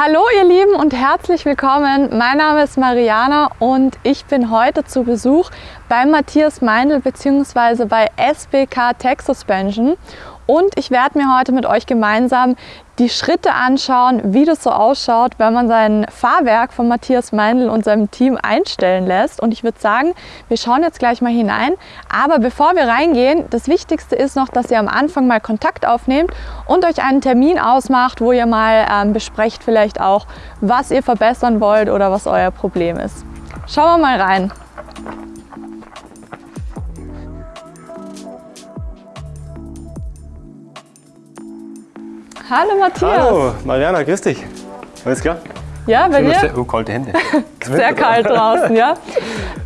Hallo ihr Lieben und herzlich willkommen. Mein Name ist Mariana und ich bin heute zu Besuch bei Matthias Meindl bzw. bei SBK Tech Suspension und ich werde mir heute mit euch gemeinsam die Schritte anschauen, wie das so ausschaut, wenn man sein Fahrwerk von Matthias Meindl und seinem Team einstellen lässt. Und ich würde sagen, wir schauen jetzt gleich mal hinein. Aber bevor wir reingehen, das Wichtigste ist noch, dass ihr am Anfang mal Kontakt aufnehmt und euch einen Termin ausmacht, wo ihr mal ähm, besprecht vielleicht auch, was ihr verbessern wollt oder was euer Problem ist. Schauen wir mal rein. Hallo Matthias. Hallo Mariana, grüß dich. Alles klar? Ja, bei dir? Oh, kalte Hände. Sehr kalt draußen, ja.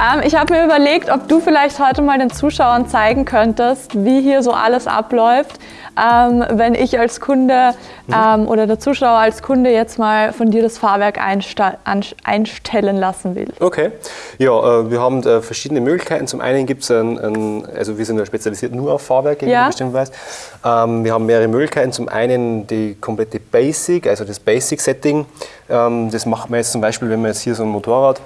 Ähm, ich habe mir überlegt, ob du vielleicht heute mal den Zuschauern zeigen könntest, wie hier so alles abläuft ähm, wenn ich als Kunde ähm, oder der Zuschauer als Kunde jetzt mal von dir das Fahrwerk einstellen lassen will. Okay, ja, äh, wir haben äh, verschiedene Möglichkeiten. Zum einen gibt es ein, ein, also wir sind ja spezialisiert nur auf Fahrwerke, wie ja. du bestimmt weißt. Ähm, wir haben mehrere Möglichkeiten. Zum einen die komplette Basic, also das Basic-Setting. Ähm, das macht man jetzt zum Beispiel, wenn wir jetzt hier so ein Motorrad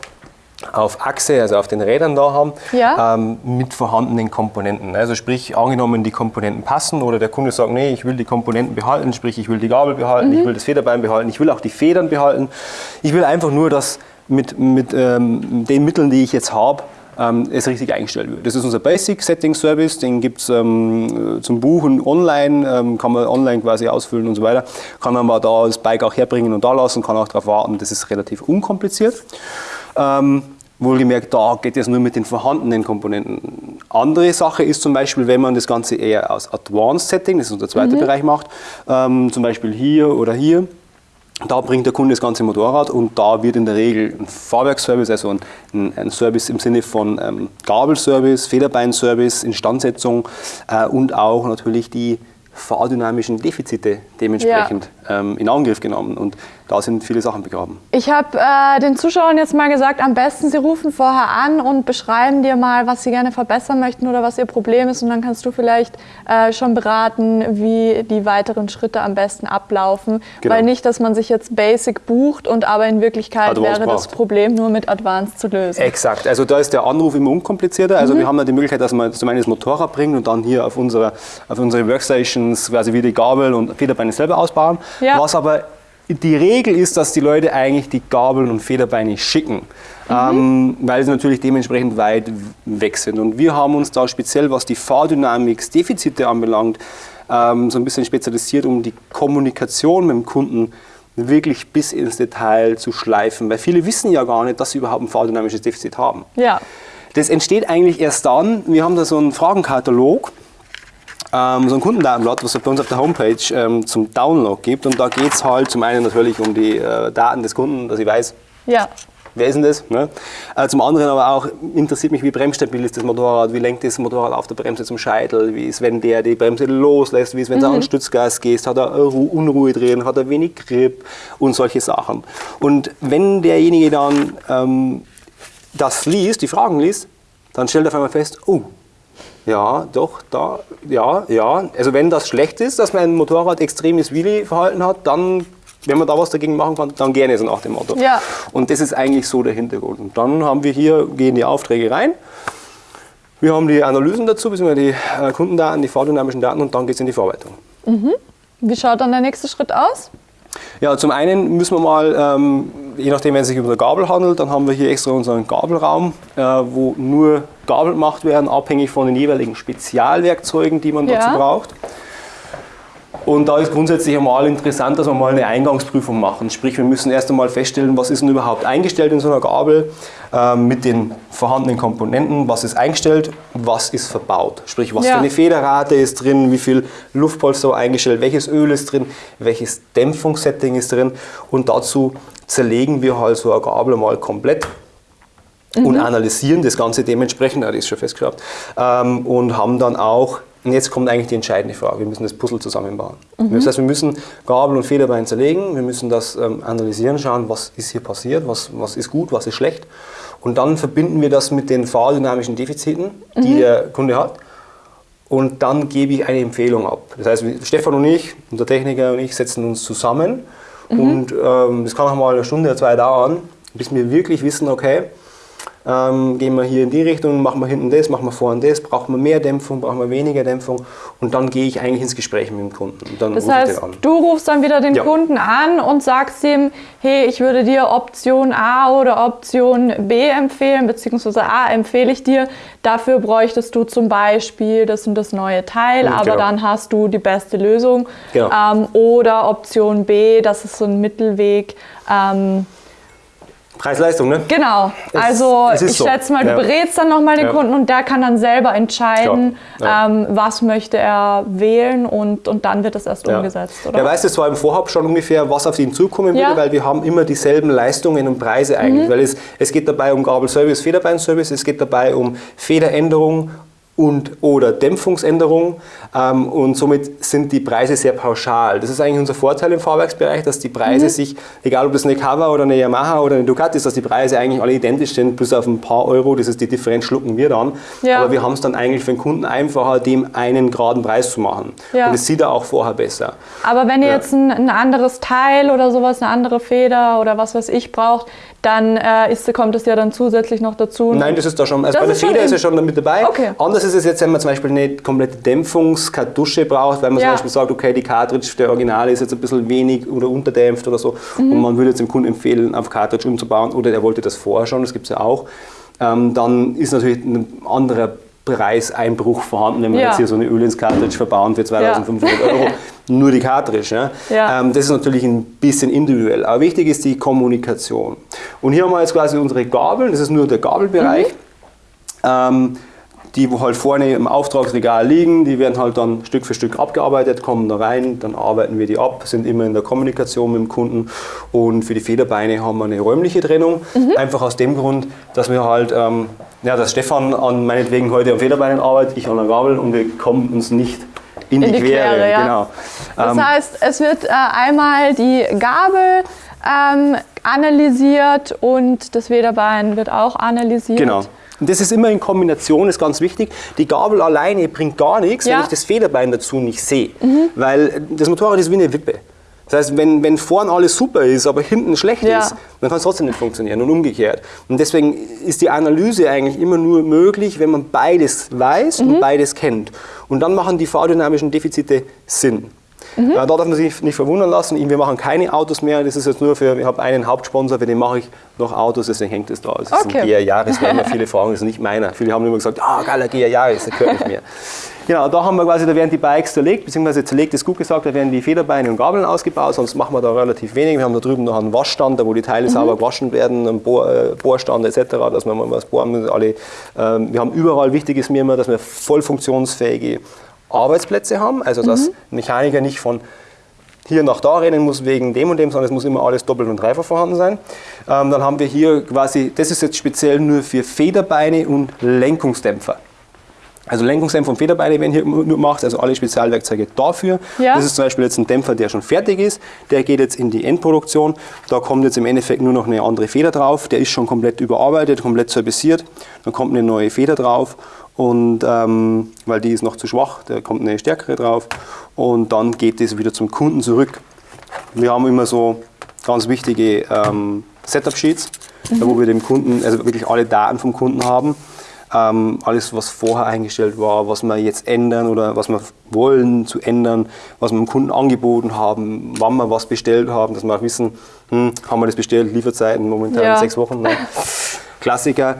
auf Achse, also auf den Rädern da haben, ja. ähm, mit vorhandenen Komponenten. Also sprich, angenommen die Komponenten passen oder der Kunde sagt, nee, ich will die Komponenten behalten, sprich ich will die Gabel behalten, mhm. ich will das Federbein behalten, ich will auch die Federn behalten. Ich will einfach nur, dass mit, mit ähm, den Mitteln, die ich jetzt habe, ähm, es richtig eingestellt wird. Das ist unser Basic Setting Service, den gibt es ähm, zum Buchen online, ähm, kann man online quasi ausfüllen und so weiter. Kann man mal da das Bike auch herbringen und da lassen, kann auch darauf warten, das ist relativ unkompliziert. Ähm, wohlgemerkt, da geht es nur mit den vorhandenen Komponenten. Andere Sache ist zum Beispiel, wenn man das Ganze eher aus Advanced Setting, das ist unser zweiter mhm. Bereich, macht, ähm, zum Beispiel hier oder hier, da bringt der Kunde das ganze Motorrad und da wird in der Regel ein Fahrwerkservice, also ein, ein Service im Sinne von ähm, Gabelservice, Federbeinservice, Instandsetzung äh, und auch natürlich die fahrdynamischen Defizite dementsprechend ja. ähm, in Angriff genommen. Und da sind viele Sachen begraben. Ich habe äh, den Zuschauern jetzt mal gesagt, am besten sie rufen vorher an und beschreiben dir mal, was sie gerne verbessern möchten oder was ihr Problem ist. Und dann kannst du vielleicht äh, schon beraten, wie die weiteren Schritte am besten ablaufen. Genau. Weil nicht, dass man sich jetzt Basic bucht und aber in Wirklichkeit Advanced wäre das Problem nur mit Advanced zu lösen. Exakt. Also da ist der Anruf immer unkomplizierter. Also mhm. wir haben da die Möglichkeit, dass man zum einen das Motorrad bringt und dann hier auf unsere, auf unsere Workstations quasi wie die Gabel und Federbeine selber ausbauen. Ja. Was aber die Regel ist, dass die Leute eigentlich die Gabeln und Federbeine schicken, mhm. ähm, weil sie natürlich dementsprechend weit weg sind. Und wir haben uns da speziell, was die Fahrdynamics-Defizite anbelangt, ähm, so ein bisschen spezialisiert, um die Kommunikation mit dem Kunden wirklich bis ins Detail zu schleifen. Weil viele wissen ja gar nicht, dass sie überhaupt ein fahrdynamisches Defizit haben. Ja. Das entsteht eigentlich erst dann, wir haben da so einen Fragenkatalog, ähm, so ein Kundendatenblatt, was es bei uns auf der Homepage ähm, zum Download gibt. Und da geht es halt zum einen natürlich um die äh, Daten des Kunden, dass ich weiß, ja. wer ist denn das? Ne? Äh, zum anderen aber auch interessiert mich, wie bremsstabil ist das Motorrad, wie lenkt das Motorrad auf der Bremse zum Scheitel, wie ist, wenn der die Bremse loslässt, wie ist, wenn mhm. an Stützgas geht, hat er Unruhe drin, hat er wenig Grip und solche Sachen. Und wenn derjenige dann ähm, das liest, die Fragen liest, dann stellt er auf einmal fest, oh, ja, doch, da, ja, ja. Also wenn das schlecht ist, dass mein Motorrad extremes Wheelie-Verhalten hat, dann, wenn man da was dagegen machen kann, dann gerne so nach dem Motto. Ja. Und das ist eigentlich so der Hintergrund. Und dann haben wir hier, gehen die Aufträge rein. Wir haben die Analysen dazu, beziehungsweise die äh, Kundendaten, die fahrdynamischen Daten und dann geht es in die Verarbeitung. Mhm. Wie schaut dann der nächste Schritt aus? Ja, zum einen müssen wir mal, ähm, je nachdem, wenn es sich um eine Gabel handelt, dann haben wir hier extra unseren Gabelraum, äh, wo nur Gabel gemacht werden, abhängig von den jeweiligen Spezialwerkzeugen, die man ja. dazu braucht. Und da ist grundsätzlich einmal interessant, dass wir mal eine Eingangsprüfung machen. Sprich, wir müssen erst einmal feststellen, was ist denn überhaupt eingestellt in so einer Gabel äh, mit den vorhandenen Komponenten, was ist eingestellt, was ist verbaut. Sprich, was ja. für eine Federrate ist drin, wie viel Luftpolster eingestellt, welches Öl ist drin, welches Dämpfungssetting ist drin. Und dazu zerlegen wir halt so eine Gabel mal komplett mhm. und analysieren das Ganze dementsprechend, das ist schon festgeschraubt, ähm, und haben dann auch und jetzt kommt eigentlich die entscheidende Frage. Wir müssen das Puzzle zusammenbauen. Mhm. Das heißt, wir müssen Gabel und Federbein zerlegen, wir müssen das ähm, analysieren, schauen, was ist hier passiert, was, was ist gut, was ist schlecht. Und dann verbinden wir das mit den fahrdynamischen Defiziten, die mhm. der Kunde hat. Und dann gebe ich eine Empfehlung ab. Das heißt, Stefan und ich, unser Techniker und ich, setzen uns zusammen Mhm. Und ähm, das kann auch mal eine Stunde oder zwei dauern, bis wir wirklich wissen, okay, ähm, gehen wir hier in die Richtung, machen wir hinten das, machen wir vorne das, brauchen wir mehr Dämpfung, brauchen wir weniger Dämpfung und dann gehe ich eigentlich ins Gespräch mit dem Kunden. das heißt, du rufst dann wieder den ja. Kunden an und sagst ihm, hey, ich würde dir Option A oder Option B empfehlen, beziehungsweise A empfehle ich dir, dafür bräuchtest du zum Beispiel das und das neue Teil, aber genau. dann hast du die beste Lösung. Genau. Ähm, oder Option B, das ist so ein Mittelweg. Ähm, Preis-Leistung, ne? Genau. Es, also es ich so. schätze mal, du ja. berätst dann nochmal den ja. Kunden und der kann dann selber entscheiden, ja. ähm, was möchte er wählen und, und dann wird das erst umgesetzt, oder? Er weiß es zwar im Vorhab schon ungefähr, was auf ihn zukommen würde, weil wir haben immer dieselben Leistungen und Preise eigentlich. Mhm. Weil es, es geht dabei um Gabelservice, Federbeinservice, es geht dabei um Federänderung und oder Dämpfungsänderung ähm, und somit sind die Preise sehr pauschal. Das ist eigentlich unser Vorteil im Fahrwerksbereich, dass die Preise mhm. sich, egal ob das eine Kawa oder eine Yamaha oder eine Ducati ist, dass die Preise eigentlich alle identisch sind, bis auf ein paar Euro, das ist die Differenz schlucken wir dann. Ja. Aber wir haben es dann eigentlich für den Kunden einfacher, dem einen geraden Preis zu machen. Ja. Und das sieht er auch vorher besser. Aber wenn ihr ja. jetzt ein, ein anderes Teil oder sowas, eine andere Feder oder was weiß ich braucht, dann äh, ist, kommt es ja dann zusätzlich noch dazu. Nein, das ist da schon, also das bei der Feder ist ja schon mit dabei. Okay. Anders ist es jetzt, wenn man zum Beispiel eine komplette Dämpfungskartusche braucht, weil man ja. zum Beispiel sagt, okay, die Cartridge der Originale ist jetzt ein bisschen wenig oder unterdämpft oder so mhm. und man würde jetzt dem Kunden empfehlen, auf Cartridge umzubauen oder der wollte das vorher schon, das gibt es ja auch. Ähm, dann ist natürlich ein anderer Preiseinbruch vorhanden, wenn man ja. jetzt hier so eine Öl ins Cartridge verbauen für 2500 ja. Euro. Nur die Cartridge. Ja? ja. Ähm, das ist natürlich ein bisschen individuell. Aber wichtig ist die Kommunikation. Und hier haben wir jetzt quasi unsere Gabeln, das ist nur der Gabelbereich. Mhm. Ähm, die wo halt vorne im Auftragsregal liegen, die werden halt dann Stück für Stück abgearbeitet, kommen da rein, dann arbeiten wir die ab, sind immer in der Kommunikation mit dem Kunden und für die Federbeine haben wir eine räumliche Trennung, mhm. einfach aus dem Grund, dass wir halt, ähm, ja, dass Stefan an meinetwegen heute am Federbeinen arbeitet, ich an der Gabel und wir kommen uns nicht in, in die, die, Quere. Quere ja. genau. Das ähm, heißt, es wird äh, einmal die Gabel ähm, analysiert und das Federbein wird auch analysiert. Genau. Und das ist immer in Kombination, ist ganz wichtig. Die Gabel alleine bringt gar nichts, ja. wenn ich das Federbein dazu nicht sehe. Mhm. Weil das Motorrad ist wie eine Wippe. Das heißt, wenn, wenn vorn alles super ist, aber hinten schlecht ja. ist, dann kann es trotzdem nicht funktionieren und umgekehrt. Und deswegen ist die Analyse eigentlich immer nur möglich, wenn man beides weiß mhm. und beides kennt. Und dann machen die fahrdynamischen Defizite Sinn. Mhm. Da darf man sich nicht verwundern lassen. Wir machen keine Autos mehr. Das ist jetzt nur für, ich habe einen Hauptsponsor, für den mache ich noch Autos, deswegen hängt es da. Das ist okay. ein GR Jahres, weil viele fragen, das ist nicht meiner. Viele haben immer gesagt, ah, oh, geiler GR Jahres, der gehört nicht mehr. Genau, da haben wir quasi, da werden die Bikes zerlegt, beziehungsweise zerlegt ist gut gesagt, da werden die Federbeine und Gabeln ausgebaut, sonst machen wir da relativ wenig. Wir haben da drüben noch einen Waschstand, wo die Teile mhm. sauber gewaschen werden, einen Bohr, äh, Bohrstand etc., dass wir mal was bohren müssen. Alle, ähm, wir haben überall, wichtig ist mir immer, dass wir voll funktionsfähige Arbeitsplätze haben, also dass mhm. Mechaniker nicht von hier nach da rennen muss wegen dem und dem, sondern es muss immer alles doppelt und dreifach vorhanden sein. Ähm, dann haben wir hier quasi, das ist jetzt speziell nur für Federbeine und Lenkungsdämpfer. Also Lenkungsdämpfer und Federbeine werden hier nur gemacht, also alle Spezialwerkzeuge dafür. Ja. Das ist zum Beispiel jetzt ein Dämpfer, der schon fertig ist. Der geht jetzt in die Endproduktion. Da kommt jetzt im Endeffekt nur noch eine andere Feder drauf. Der ist schon komplett überarbeitet, komplett serviciert. Dann kommt eine neue Feder drauf und ähm, weil die ist noch zu schwach, da kommt eine stärkere drauf und dann geht es wieder zum Kunden zurück. Wir haben immer so ganz wichtige ähm, Setup-Sheets, mhm. wo wir dem Kunden, also wirklich alle Daten vom Kunden haben. Ähm, alles, was vorher eingestellt war, was wir jetzt ändern oder was wir wollen zu ändern, was wir dem Kunden angeboten haben, wann wir was bestellt haben, dass wir auch wissen, hm, haben wir das bestellt, Lieferzeiten momentan ja. sechs Wochen. Nein. Klassiker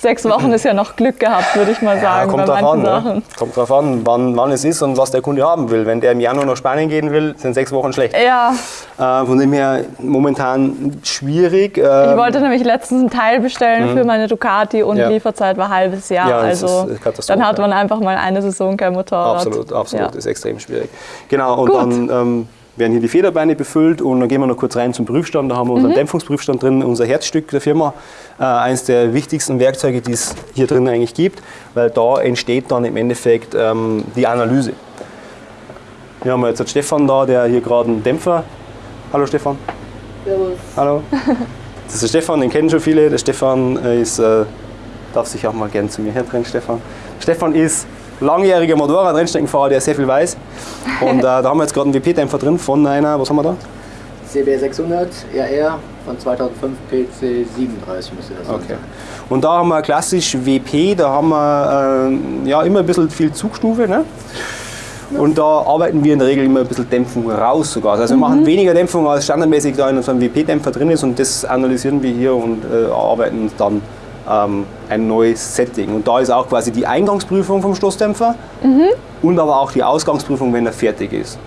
sechs Wochen ist ja noch Glück gehabt, würde ich mal sagen. Ja, kommt drauf an, ne? kommt drauf an wann, wann es ist und was der Kunde haben will. Wenn der im Januar nach Spanien gehen will, sind sechs Wochen schlecht. Ja. Äh, von dem her momentan schwierig. Äh, ich wollte nämlich letztens einen Teil bestellen mhm. für meine Ducati und ja. Lieferzeit war ein halbes Jahr. Ja, also dann hat man einfach mal eine Saison kein Motorrad. Absolut, absolut, ja. ist extrem schwierig. Genau, und Gut. dann ähm, werden hier die Federbeine befüllt und dann gehen wir noch kurz rein zum Prüfstand. Da haben wir unseren mhm. Dämpfungsprüfstand drin, unser Herzstück der Firma. Äh, eines der wichtigsten Werkzeuge, die es hier drin eigentlich gibt, weil da entsteht dann im Endeffekt ähm, die Analyse. Wir haben jetzt Stefan da, der hier gerade einen Dämpfer. Hallo Stefan. Servus. Hallo. Das ist der Stefan, den kennen schon viele. Der Stefan äh, ist, äh, darf sich auch mal gerne zu mir herdrehen, Stefan. Stefan ist langjähriger Motorradrennstreckenfahrer, der sehr viel weiß. Und äh, da haben wir jetzt gerade einen WP-Dämpfer drin von einer, was haben wir da? CB600 RR von 2005 PC 37 müsste das Okay. sein. Und da haben wir klassisch WP, da haben wir äh, ja, immer ein bisschen viel Zugstufe. Ne? Und da arbeiten wir in der Regel immer ein bisschen Dämpfung raus sogar. Also wir machen weniger Dämpfung als standardmäßig da in unserem WP-Dämpfer drin ist und das analysieren wir hier und äh, arbeiten dann ähm, ein neues Setting. Und da ist auch quasi die Eingangsprüfung vom Stoßdämpfer und aber auch die Ausgangsprüfung, wenn er fertig ist.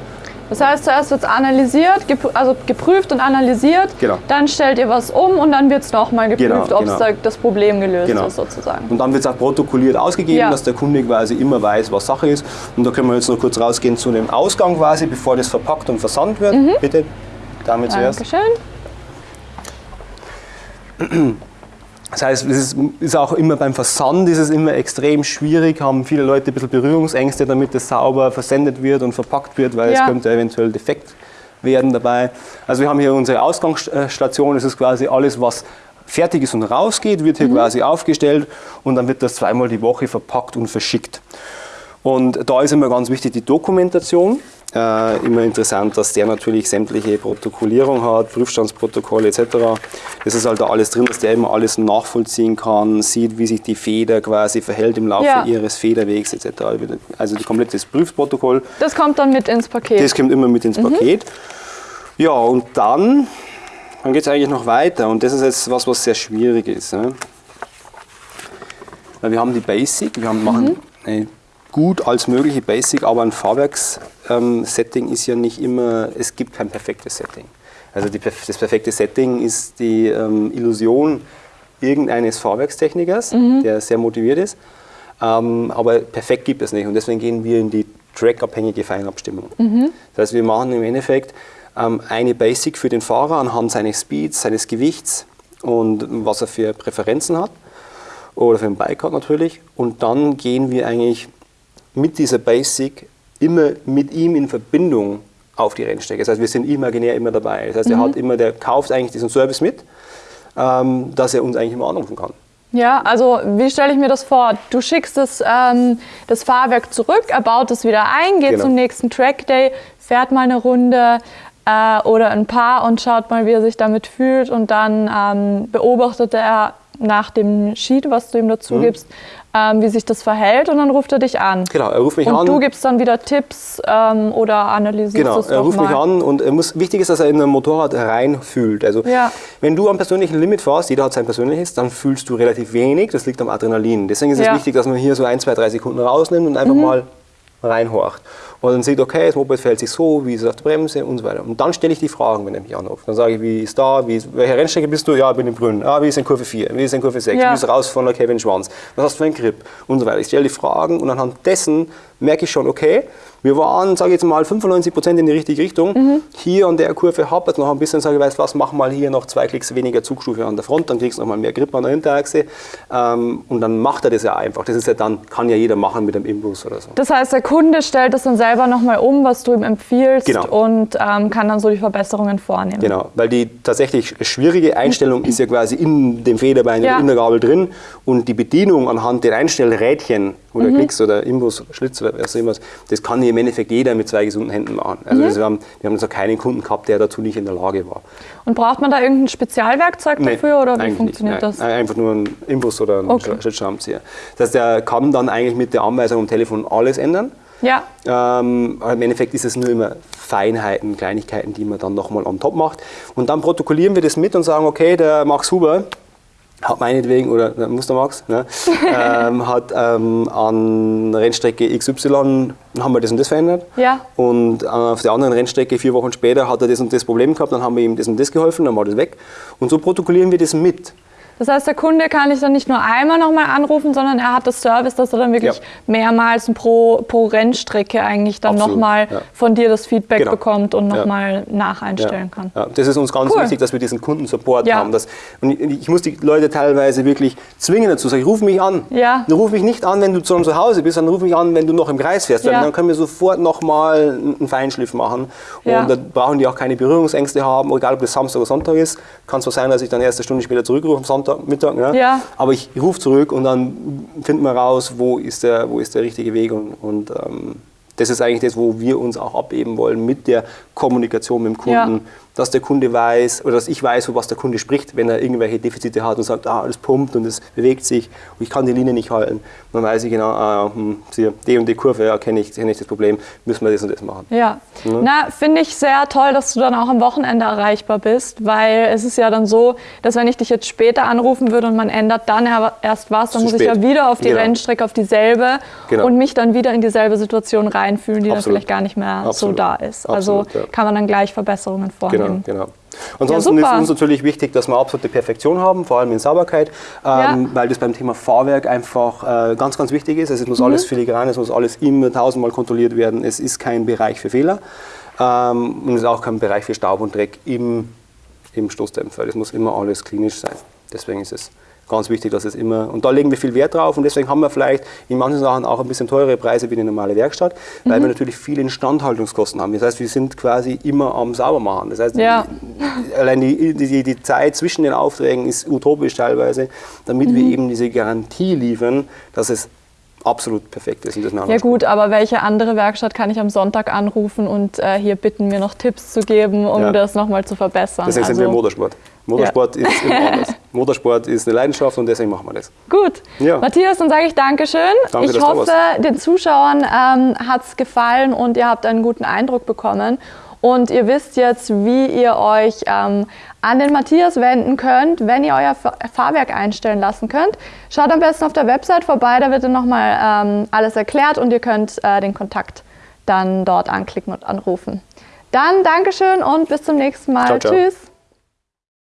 Das heißt, zuerst wird es analysiert, gepr- also geprüft und analysiert. Genau. Dann stellt ihr was um und dann wird es nochmal geprüft, Genau, ob genau. da das Problem gelöst Genau. ist sozusagen. Und dann wird es auch protokolliert ausgegeben, Ja. dass der Kunde quasi immer weiß, was Sache ist. Und da können wir jetzt noch kurz rausgehen zu dem Ausgang quasi, bevor das verpackt und versandt wird. Bitte, damit zuerst. Dankeschön. Das heißt, es ist, auch immer beim Versand ist es immer extrem schwierig, haben viele Leute ein bisschen Berührungsängste, damit es sauber versendet wird und verpackt wird, weil Ja. es könnte eventuell defekt werden dabei. Also wir haben hier unsere Ausgangsstation, das ist quasi alles, was fertig ist und rausgeht, wird hier quasi aufgestellt und dann wird das zweimal die Woche verpackt und verschickt. Und da ist immer ganz wichtig die Dokumentation. Äh, immer interessant, dass der natürlich sämtliche Protokollierung hat, Prüfstandsprotokolle etc. Das ist halt da alles drin, dass der immer alles nachvollziehen kann, sieht, wie sich die Feder quasi verhält im Laufe Ja. ihres Federwegs etc. Also das komplette Prüfprotokoll, Das kommt dann mit ins Paket. das kommt immer mit ins Paket. Ja, und dann, dann geht es eigentlich noch weiter und das ist jetzt was, was sehr schwierig ist. Ne? Weil wir haben die Basic, wir haben, machen eine gut als mögliche Basic, aber ein Fahrwerks-Setting ist ja nicht immer, es gibt kein perfektes Setting. Also die, das perfekte Setting ist die ähm, Illusion irgendeines Fahrwerkstechnikers, der sehr motiviert ist. Ähm, aber perfekt gibt es nicht und deswegen gehen wir in die trackabhängige Feinabstimmung. Das heißt, wir machen im Endeffekt ähm, eine Basic für den Fahrer anhand seines Speeds, seines Gewichts und was er für Präferenzen hat oder für ein Bike hat natürlich. Und dann gehen wir eigentlich mit dieser Basic immer mit ihm in Verbindung auf die Rennstrecke. Das heißt, wir sind imaginär immer dabei. Das heißt, er hat immer, der kauft eigentlich diesen Service mit, ähm, dass er uns eigentlich immer anrufen kann. Ja, also wie stelle ich mir das vor? Du schickst das, ähm, das Fahrwerk zurück, er baut es wieder ein, geht Genau. zum nächsten Trackday, fährt mal eine Runde äh, oder ein paar und schaut mal, wie er sich damit fühlt und dann ähm, beobachtet er nach dem Sheet, was du ihm dazu gibst, ähm, wie sich das verhält und dann ruft er dich an. Mhm. Genau, er ruft mich und an. du gibst dann wieder Tipps ähm, oder analysierst Genau, es er ruft mich nochmal. an und er muss, wichtig ist, dass er in ein Motorrad reinfühlt. Also Ja. wenn du am persönlichen Limit fährst, jeder hat sein persönliches, dann fühlst du relativ wenig, das liegt am Adrenalin. Deswegen ist es Ja. Mhm. wichtig, dass man hier so ein, zwei, drei Sekunden rausnimmt und einfach mal reinhorcht. Und dann sieht, okay, das Moped verhält sich so, wie ist es auf der Bremse und so weiter. Und dann stelle ich die Fragen, wenn er mich anruft. Dann sage ich, wie ist da, wie ist, welche Rennstrecke bist du? Ja, ich bin in Brünn. Ah, wie ist in Kurve 4? Wie ist in Kurve 6? Ja. Wie ist raus von der Kevin Schwanz? Was hast du für einen Grip? Und so weiter. Ich stelle die Fragen und anhand dessen merke ich schon, okay, wir waren, sage ich jetzt mal, 95 Prozent in die richtige Richtung. Mhm. Hier an der Kurve hapert noch ein bisschen, sage ich, weißt du was, mach mal hier noch zwei Klicks weniger Zugstufe an der Front, dann kriegst du noch mal mehr Grip an der Hinterachse. Ähm, und dann macht er das ja einfach. Das ist ja dann, kann ja jeder machen mit einem Imbus oder so. Das heißt, der Kunde stellt es dann selber nochmal um, was du ihm empfiehlst Genau. und ähm, kann dann so die Verbesserungen vornehmen. Genau, weil die tatsächlich schwierige Einstellung ist ja quasi in dem Federbein Ja. in der Gabel drin und die Bedienung anhand der Einstellrädchen oder Mhm. Klicks oder Imbus, Schlitz oder was immer, das kann im Endeffekt jeder mit zwei gesunden Händen machen. Also Mhm. das, wir haben, wir haben noch keinen Kunden gehabt, der dazu nicht in der Lage war. Und braucht man da irgendein Spezialwerkzeug Nee, dafür oder wie funktioniert nicht. das? Einfach nur ein Imbus oder ein Okay. Schlitzschraubenzieher. Das heißt, der kann dann eigentlich mit der Anweisung am Telefon alles ändern. Ja, Ähm, Im Endeffekt ist es nur immer Feinheiten, Kleinigkeiten, die man dann nochmal on top macht. Und dann protokollieren wir das mit und sagen, okay, der Max Huber hat meinetwegen, oder der Muster Max, ne, ähm, hat ähm, an Rennstrecke XY haben wir das und das verändert. Ja. Und auf der anderen Rennstrecke vier Wochen später hat er das und das Problem gehabt, dann haben wir ihm das und das geholfen, dann war das weg. Und so protokollieren wir das mit. Das heißt, der Kunde kann dich dann nicht nur einmal nochmal anrufen, sondern er hat das Service, dass er dann wirklich Ja. mehrmals pro, pro Rennstrecke eigentlich dann nochmal ja. von dir das Feedback Genau. bekommt und Ja. nochmal nacheinstellen kann. Ja, das ist uns ganz Cool. wichtig, dass wir diesen Kundensupport Ja. haben. Dass, und ich, ich muss die Leute teilweise wirklich zwingen dazu sagen, ruf mich an. Ja. Ruf mich nicht an, wenn du zu zu Hause bist, sondern ruf mich an, wenn du noch im Kreis fährst. Ja. Dann können wir sofort nochmal einen Feinschliff machen. Ja. Und da brauchen die auch keine Berührungsängste haben, egal ob das Samstag oder Sonntag ist. Kann zwar sein, dass ich dann erst eine Stunde später zurückrufe am Sonntag, Mittag. Ne? Ja. Aber ich rufe zurück und dann finden wir raus, wo ist der, wo ist der richtige Weg. Und, und ähm, das ist eigentlich das, wo wir uns auch abheben wollen mit der Kommunikation mit dem Kunden, dass der Kunde weiß oder dass ich weiß, was der Kunde spricht, wenn er irgendwelche Defizite hat und sagt, ah, alles pumpt und es bewegt sich und ich kann die Linie nicht halten. Dann weiß ich genau, ah, hm, die und die Kurve, ja, kenne ich, kenn ich das Problem, müssen wir das und das machen. Ja, ja. na, finde ich sehr toll, dass du dann auch am Wochenende erreichbar bist, weil es ist ja dann so, dass wenn ich dich jetzt später anrufen würde und man ändert dann erst was, dann muss spät. ich ja wieder auf die genau. Rennstrecke, auf dieselbe genau. und mich dann wieder in dieselbe Situation reinfühlen, die Absolut. dann vielleicht gar nicht mehr Absolut. so da ist. Also Absolut, ja. kann man dann gleich Verbesserungen vornehmen. Genau, genau. Ansonsten ja, ist uns natürlich wichtig, dass wir absolute Perfektion haben, vor allem in Sauberkeit, ähm, ja. weil das beim Thema Fahrwerk einfach äh, ganz, ganz wichtig ist. Also es muss mhm. alles filigran, es muss alles immer tausendmal kontrolliert werden. Es ist kein Bereich für Fehler ähm, und es ist auch kein Bereich für Staub und Dreck im, im Stoßdämpfer. Das muss immer alles klinisch sein. Deswegen ist es ganz wichtig, dass es immer, und da legen wir viel Wert drauf und deswegen haben wir vielleicht in manchen Sachen auch ein bisschen teurere Preise wie eine normale Werkstatt, weil mhm. wir natürlich viele Instandhaltungskosten haben. Das heißt, wir sind quasi immer am Saubermachen. Das heißt, ja. allein die, die, die, Zeit zwischen den Aufträgen ist utopisch teilweise, damit mhm. wir eben diese Garantie liefern, dass es absolut perfekt ist. Und das ja gut, aber welche andere Werkstatt kann ich am Sonntag anrufen und äh, hier bitten, mir noch Tipps zu geben, um ja. das nochmal zu verbessern? Deswegen also, sind wir im Motorsport. Motorsport ja. ist immer anders. Motorsport ist eine Leidenschaft und deswegen machen wir das. Gut. Ja. Matthias, dann sage ich Dankeschön. Danke, ich hoffe, den Zuschauern ähm, hat es gefallen und ihr habt einen guten Eindruck bekommen. Und ihr wisst jetzt, wie ihr euch ähm, an den Matthias wenden könnt, wenn ihr euer Fahrwerk einstellen lassen könnt. Schaut am besten auf der Website vorbei, da wird dann nochmal ähm, alles erklärt und ihr könnt äh, den Kontakt dann dort anklicken und anrufen. Dann Dankeschön und bis zum nächsten Mal. Ciao, ciao. Tschüss.